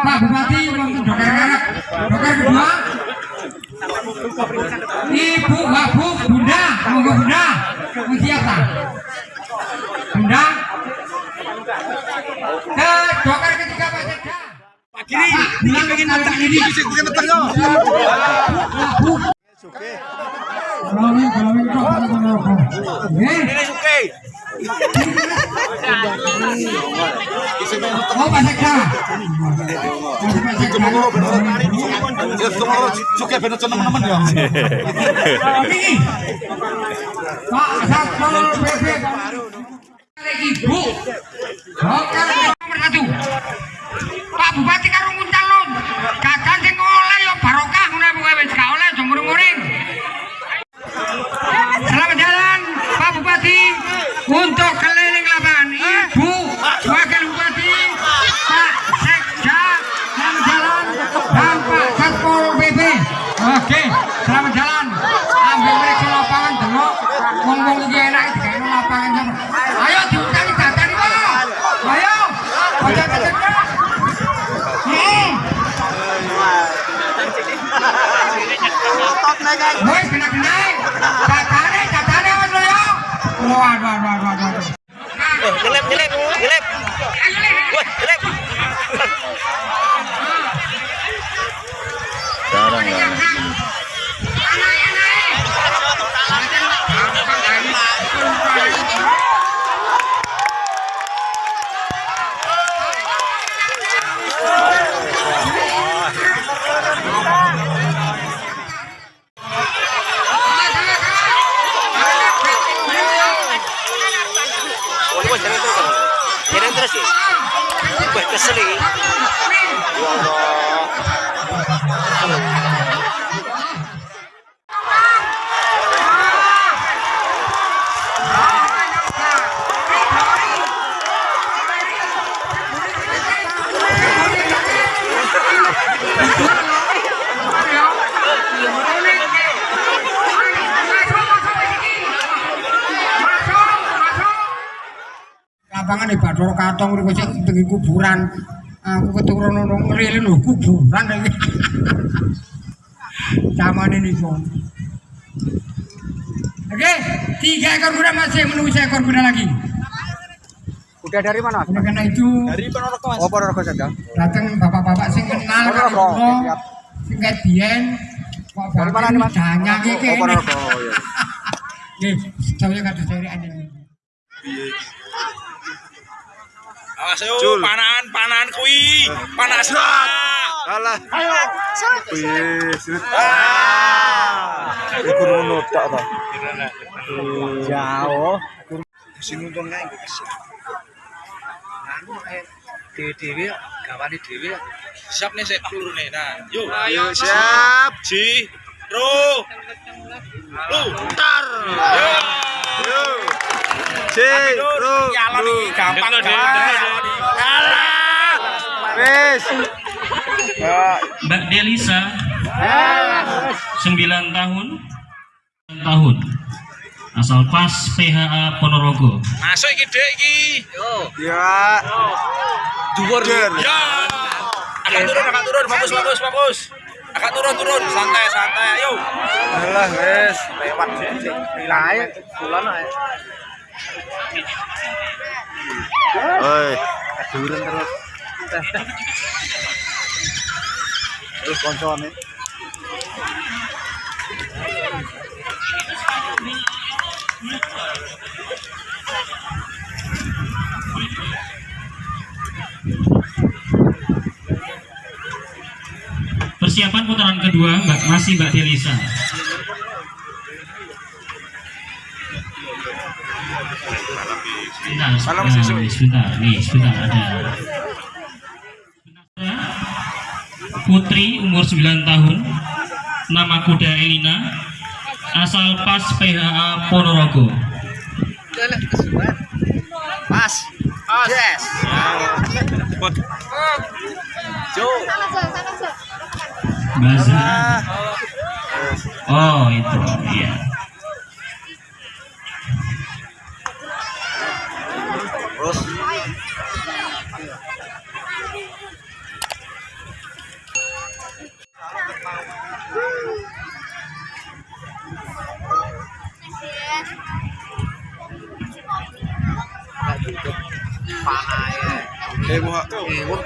Pak Bupati untuk dokter dokter kedua. Ibu Wabu Bunda. Monggo Bunda tak Bunda. Ke dokter ketiga Pak Sekda Pak Kiri bilang pengen nonton ini. Wabu Kalau kalau itu Ini Oke. Oh Pak Sekda Suka bener teman-teman ya. Pak Satpol PP Ibu Pak Bupati karo Woi, kena-kena. Datane, datane wis lho ya. Waduh, waduh, waduh, waduh. Oh, nyelip, nyelip, nyelip. Jangan terus ya. Wah, kesel ini. Ya Allah. Di Bathara Katong niku sik tengi kuburan. Aku keturun ono ngrili lho kuburan iki. Zaman ini kok. Oke, tiga ekor kuda masih menunggu seekor kuda lagi. Udah dari mana? Oleh karena itu Dari Ponorogo, Mas. Oh, Ponorogo saja. datang bapak-bapak sing kenal karo Ponorogo, sing kok Dari mana nih, Mas? Danyang iki. Oh, Ponorogo. ya. Nggih, sedaya kados dari anjen. Awas Ayo panahan, panahan kuwi. Panas. Alah. Ayo. Wis. Ah. ah. Iku ngono tak ta. Jauh. Sing untung nang iki. Anu eh, dewe-dewe gawane dewe. Siap nih sik pelurune. Nah, yo. Ayo siap. Ji. Ro. Lu. Tar. Yo. Yo. Gampang. Alah. Wes. Mbak Delisa 9 tahun 9 tahun asal pas PHA Ponorogo Masuk iki, Dek iki. Ya. Dhuwur. Ya. Agak turun, agak turun. Fokus, fokus, fokus. Agak turun, turun. Santai, santai. Ayo. Alah wes. Lewat sih. Lae bulan ae. Oi, durun terus. Terus koncone. persiapan putaran kedua Mbak masih Mbak Delisa sebentar Salam siswa. sebentar. Nih sebentar ada. Putri umur 9 tahun. Nama kuda Elina. Asal pas PHA Ponorogo. Pas. Yes. Jo. Baza. Oh itu iya terus. Eh,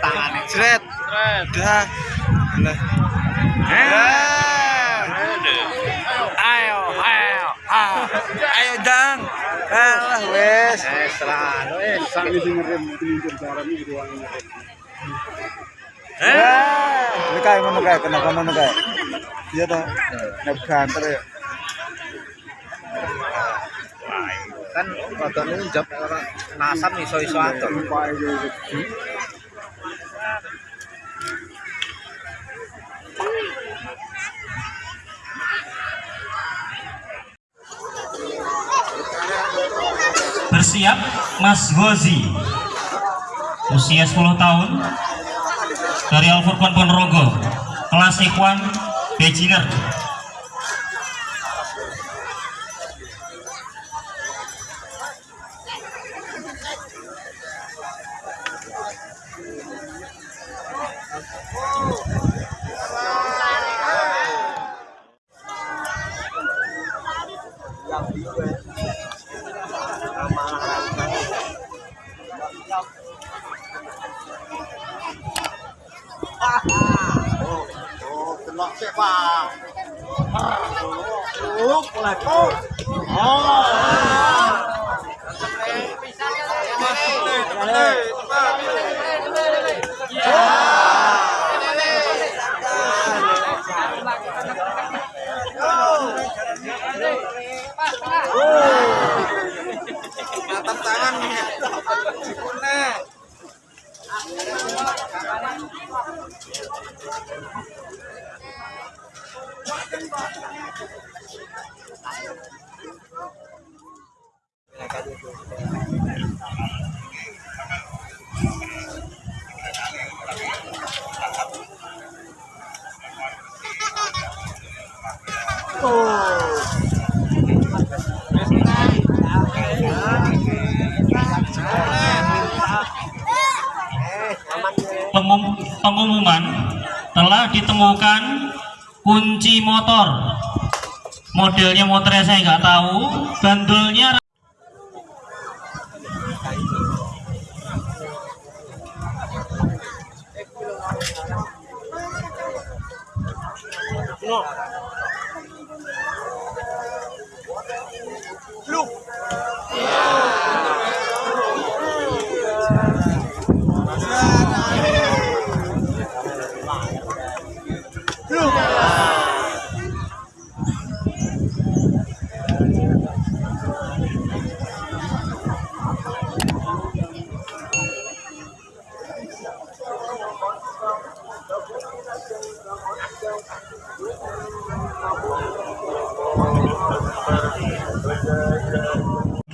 tangan Dah. Alah wes. Eh, selalu eh. Sabi sing ngerem gitu ang ngerem. Eh, ini kayak mana kayak kenapa mana kayak? Iya toh. Ngeban terus. kan foto ini jawab orang nasam iso iso atur Bersiap Mas Gozi. Usia 10 tahun Dari Al Ponorogo. Kelas Ikhwan Beginner Oh. Bisa, bisa, bisa, Pengum- pengumuman telah ditemukan kunci motor. Modelnya motornya saya nggak tahu bandulnya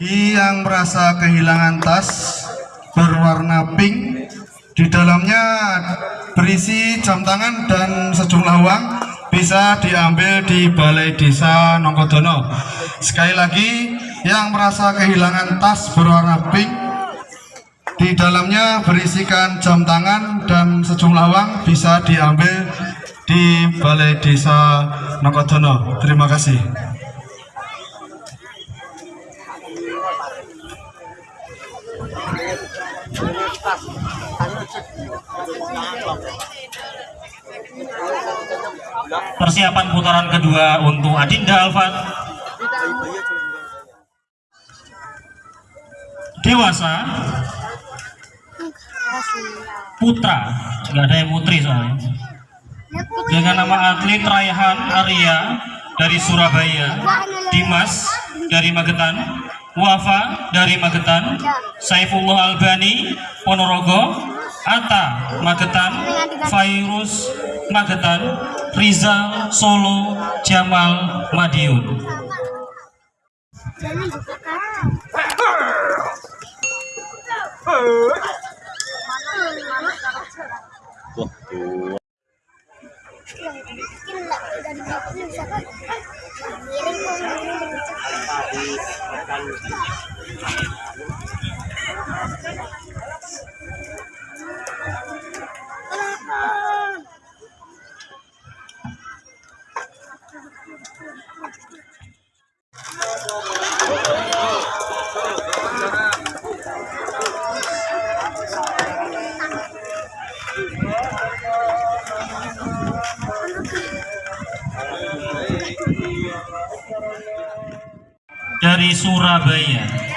Bagi yang merasa kehilangan tas berwarna pink, di dalamnya berisi jam tangan dan sejumlah uang bisa diambil di Balai Desa Nongkodono. Sekali lagi, yang merasa kehilangan tas berwarna pink, di dalamnya berisikan jam tangan dan sejumlah uang bisa diambil di Balai Desa Nongkodono. Terima kasih. Persiapan putaran kedua untuk Adinda Alfat dewasa. Putra. Nggak ada yang putri soalnya. Dengan nama atlet Raihan Arya dari Surabaya Dimas dari Magetan Wafa dari Magetan Saifullah Albani Ponorogo Atta Magetan Fairuz Magetan Rizal Solo Jamal Madiun dari Surabaya.